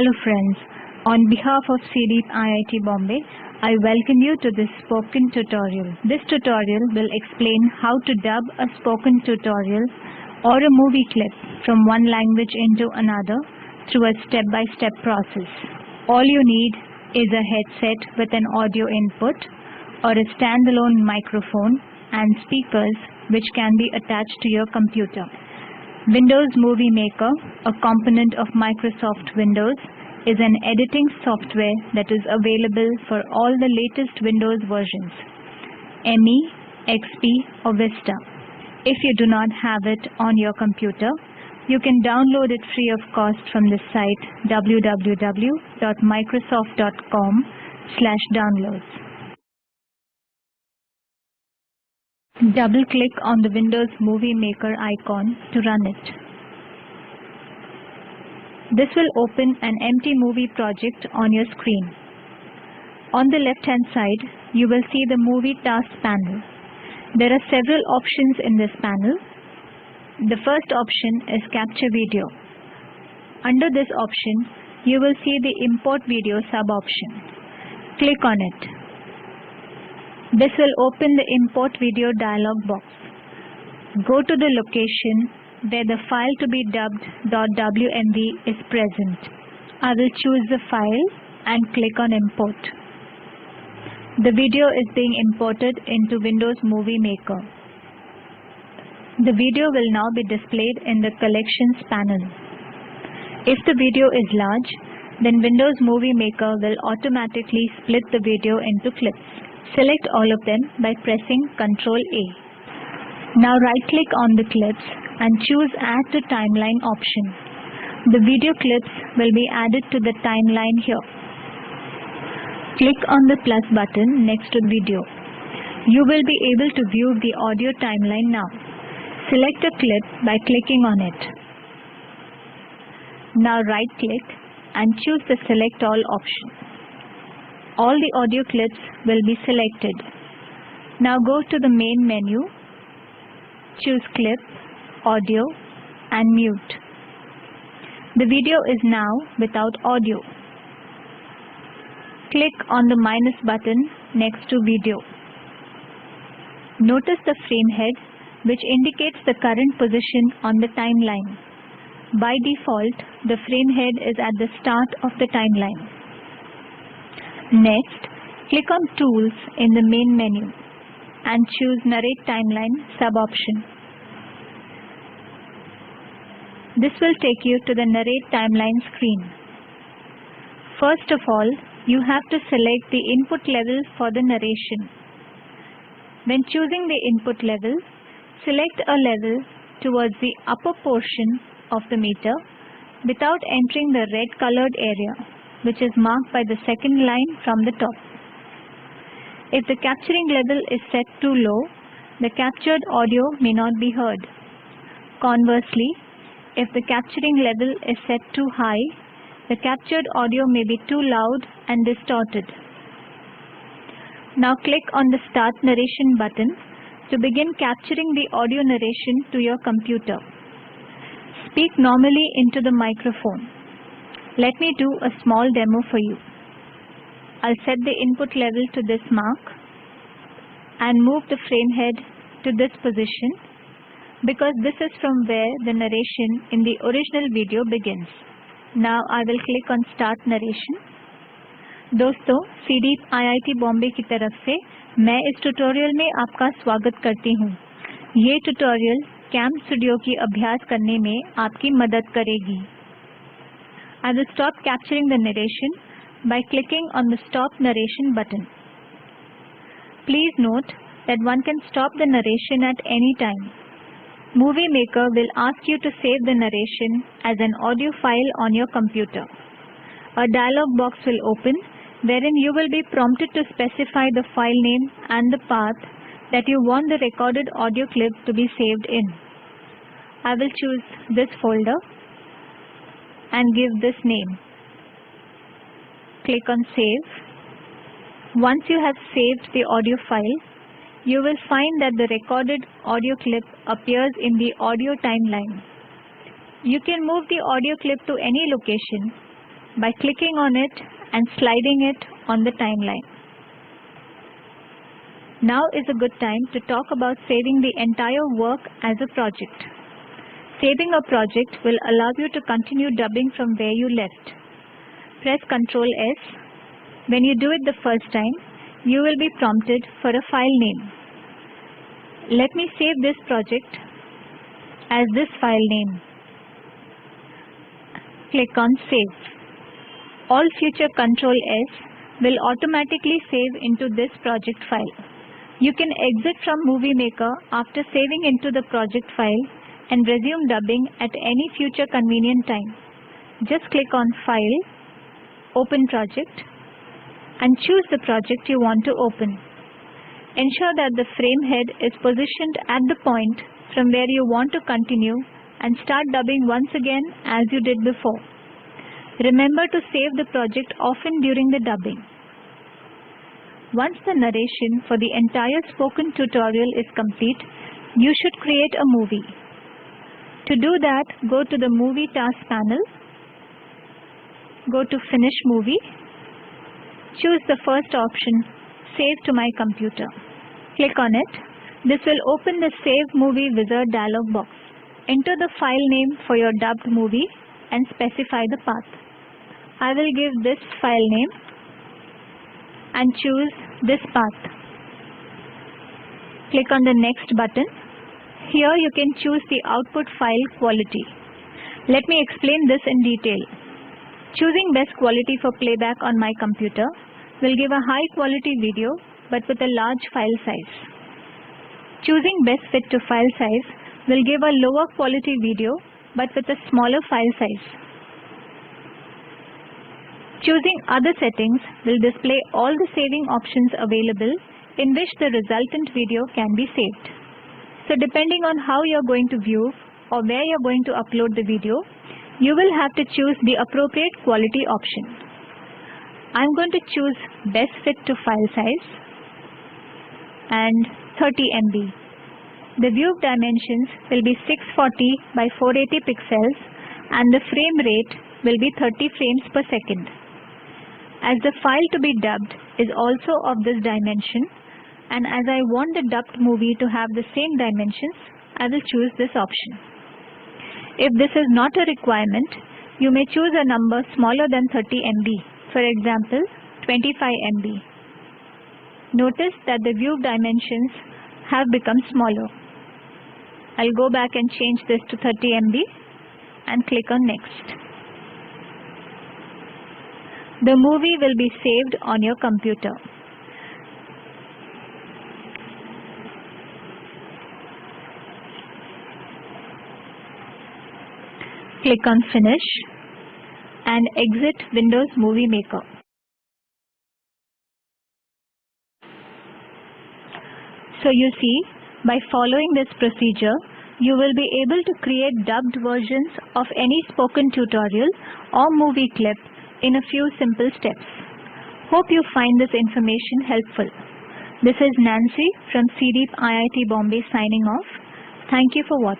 Hello friends, on behalf of CDEEP IIT Bombay, I welcome you to this spoken tutorial. This tutorial will explain how to dub a spoken tutorial or a movie clip from one language into another through a step-by-step -step process. All you need is a headset with an audio input or a standalone microphone and speakers which can be attached to your computer. Windows Movie Maker, a component of Microsoft Windows, is an editing software that is available for all the latest Windows versions, ME, XP or Vista. If you do not have it on your computer, you can download it free of cost from the site www.microsoft.com slash downloads. Double-click on the Windows Movie Maker icon to run it. This will open an empty movie project on your screen. On the left-hand side, you will see the Movie Tasks panel. There are several options in this panel. The first option is Capture Video. Under this option, you will see the Import Video sub-option. Click on it. This will open the import video dialog box. Go to the location where the file to be dubbed .wmv is present. I will choose the file and click on import. The video is being imported into Windows Movie Maker. The video will now be displayed in the Collections panel. If the video is large, then Windows Movie Maker will automatically split the video into clips. Select all of them by pressing Ctrl A. Now right click on the clips and choose Add to Timeline option. The video clips will be added to the timeline here. Click on the plus button next to video. You will be able to view the audio timeline now. Select a clip by clicking on it. Now right click and choose the select all option all the audio clips will be selected. Now go to the main menu, choose clip, audio and mute. The video is now without audio. Click on the minus button next to video. Notice the frame head which indicates the current position on the timeline. By default, the frame head is at the start of the timeline. Next, click on Tools in the main menu and choose Narrate Timeline sub-option. This will take you to the Narrate Timeline screen. First of all, you have to select the input level for the narration. When choosing the input level, select a level towards the upper portion of the meter without entering the red colored area which is marked by the second line from the top. If the capturing level is set too low, the captured audio may not be heard. Conversely, if the capturing level is set too high, the captured audio may be too loud and distorted. Now click on the Start Narration button to begin capturing the audio narration to your computer. Speak normally into the microphone. Let me do a small demo for you. I'll set the input level to this mark and move the frame head to this position because this is from where the narration in the original video begins. Now I will click on start narration. दोस्तों सीडीप IIT Bombay की तरफ़ से मैं इस tutorial में आपका स्वागत करती हूँ ये ट्यूटोरियल कैम स्टूडियो की अभ्यास करने में आपकी मदद करेगी I will stop capturing the narration by clicking on the Stop Narration button. Please note that one can stop the narration at any time. Movie Maker will ask you to save the narration as an audio file on your computer. A dialog box will open wherein you will be prompted to specify the file name and the path that you want the recorded audio clip to be saved in. I will choose this folder and give this name. Click on Save. Once you have saved the audio file, you will find that the recorded audio clip appears in the audio timeline. You can move the audio clip to any location by clicking on it and sliding it on the timeline. Now is a good time to talk about saving the entire work as a project. Saving a project will allow you to continue dubbing from where you left. Press Ctrl S. When you do it the first time, you will be prompted for a file name. Let me save this project as this file name. Click on Save. All future Ctrl S will automatically save into this project file. You can exit from Movie Maker after saving into the project file and resume dubbing at any future convenient time. Just click on File, Open Project and choose the project you want to open. Ensure that the frame head is positioned at the point from where you want to continue and start dubbing once again as you did before. Remember to save the project often during the dubbing. Once the narration for the entire spoken tutorial is complete, you should create a movie. To do that, go to the Movie Task panel, go to Finish Movie, choose the first option, Save to my computer. Click on it. This will open the Save Movie Wizard dialog box. Enter the file name for your dubbed movie and specify the path. I will give this file name and choose this path. Click on the next button. Here you can choose the output file quality. Let me explain this in detail. Choosing best quality for playback on my computer will give a high quality video but with a large file size. Choosing best fit to file size will give a lower quality video but with a smaller file size. Choosing other settings will display all the saving options available in which the resultant video can be saved. So depending on how you're going to view or where you're going to upload the video, you will have to choose the appropriate quality option. I'm going to choose best fit to file size and 30 MB. The view dimensions will be 640 by 480 pixels and the frame rate will be 30 frames per second. As the file to be dubbed is also of this dimension and as I want the dubbed movie to have the same dimensions, I will choose this option. If this is not a requirement, you may choose a number smaller than 30 MB, for example 25 MB. Notice that the view dimensions have become smaller. I'll go back and change this to 30 MB and click on next. The movie will be saved on your computer. Click on Finish and exit Windows Movie Maker. So you see, by following this procedure, you will be able to create dubbed versions of any spoken tutorial or movie clip in a few simple steps. Hope you find this information helpful. This is Nancy from CDEEP IIT Bombay signing off. Thank you for watching.